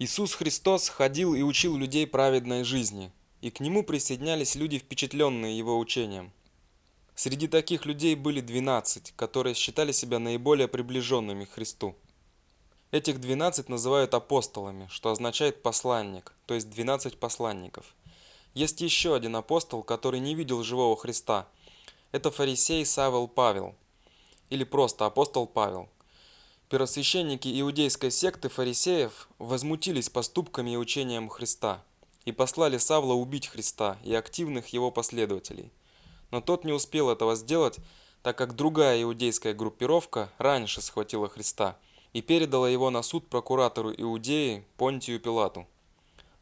Иисус Христос ходил и учил людей праведной жизни, и к Нему присоединялись люди, впечатленные Его учением. Среди таких людей были 12, которые считали себя наиболее приближенными к Христу. Этих 12 называют апостолами, что означает посланник, то есть 12 посланников. Есть еще один апостол, который не видел живого Христа. Это фарисей Савел Павел, или просто апостол Павел. Первосвященники иудейской секты фарисеев возмутились поступками и учением Христа и послали Савла убить Христа и активных его последователей. Но тот не успел этого сделать, так как другая иудейская группировка раньше схватила Христа и передала его на суд прокуратору Иудеи Понтию Пилату.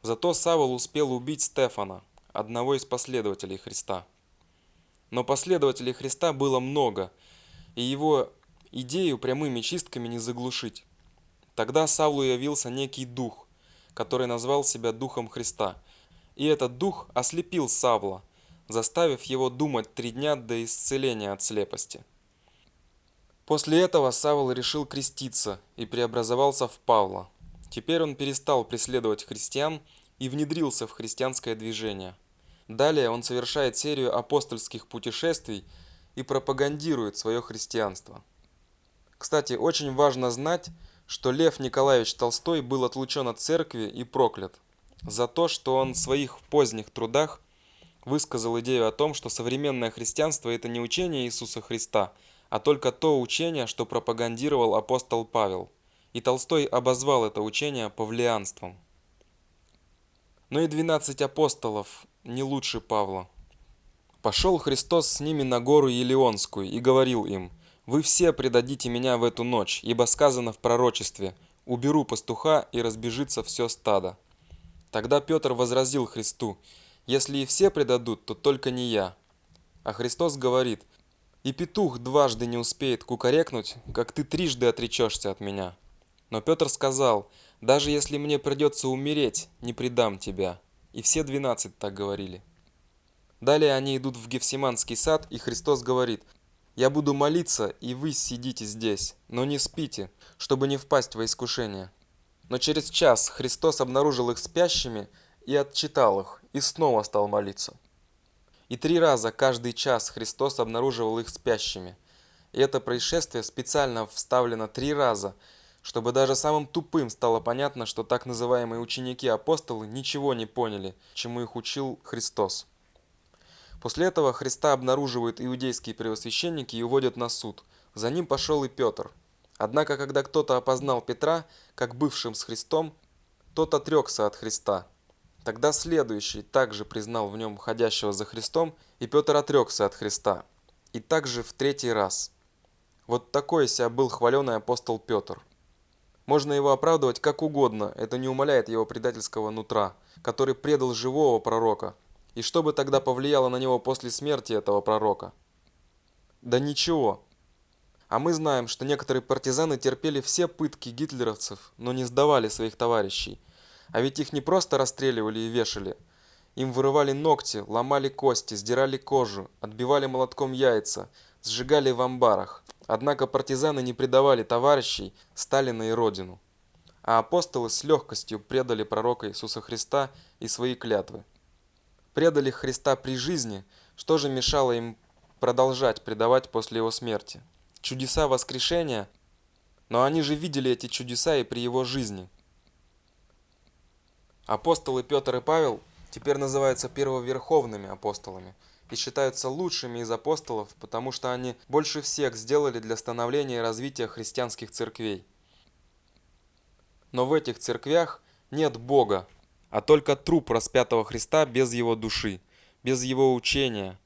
Зато Савл успел убить Стефана, одного из последователей Христа. Но последователей Христа было много, и его идею прямыми чистками не заглушить. Тогда Савлу явился некий дух, который назвал себя Духом Христа. И этот дух ослепил Савла, заставив его думать три дня до исцеления от слепости. После этого Савл решил креститься и преобразовался в Павла. Теперь он перестал преследовать христиан и внедрился в христианское движение. Далее он совершает серию апостольских путешествий и пропагандирует свое христианство. Кстати, очень важно знать, что Лев Николаевич Толстой был отлучен от церкви и проклят за то, что он в своих поздних трудах высказал идею о том, что современное христианство – это не учение Иисуса Христа, а только то учение, что пропагандировал апостол Павел. И Толстой обозвал это учение павлианством. Но и 12 апостолов не лучше Павла. Пошел Христос с ними на гору Елеонскую и говорил им – вы все предадите меня в эту ночь, ибо сказано в пророчестве, уберу пастуха и разбежится все стадо. Тогда Петр возразил Христу, если и все предадут, то только не я. А Христос говорит, и петух дважды не успеет кукарекнуть, как ты трижды отречешься от меня. Но Петр сказал, даже если мне придется умереть, не предам тебя. И все двенадцать так говорили. Далее они идут в Гефсиманский сад, и Христос говорит – я буду молиться, и вы сидите здесь, но не спите, чтобы не впасть во искушение. Но через час Христос обнаружил их спящими и отчитал их, и снова стал молиться. И три раза каждый час Христос обнаруживал их спящими. И это происшествие специально вставлено три раза, чтобы даже самым тупым стало понятно, что так называемые ученики-апостолы ничего не поняли, чему их учил Христос. После этого Христа обнаруживают иудейские первосвященники и уводят на суд. За ним пошел и Петр. Однако, когда кто-то опознал Петра, как бывшим с Христом, тот отрекся от Христа. Тогда следующий также признал в нем ходящего за Христом, и Петр отрекся от Христа. И также в третий раз. Вот такой себя был хваленый апостол Петр. Можно его оправдывать как угодно, это не умаляет его предательского нутра, который предал живого пророка, и что бы тогда повлияло на него после смерти этого пророка? Да ничего. А мы знаем, что некоторые партизаны терпели все пытки гитлеровцев, но не сдавали своих товарищей. А ведь их не просто расстреливали и вешали. Им вырывали ногти, ломали кости, сдирали кожу, отбивали молотком яйца, сжигали в амбарах. Однако партизаны не предавали товарищей, Сталина и Родину. А апостолы с легкостью предали пророка Иисуса Христа и свои клятвы предали Христа при жизни, что же мешало им продолжать предавать после его смерти? Чудеса воскрешения? Но они же видели эти чудеса и при его жизни. Апостолы Петр и Павел теперь называются первоверховными апостолами и считаются лучшими из апостолов, потому что они больше всех сделали для становления и развития христианских церквей. Но в этих церквях нет Бога, а только труп распятого Христа без его души, без его учения,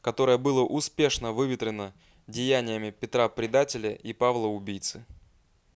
которое было успешно выветрено деяниями Петра Предателя и Павла Убийцы.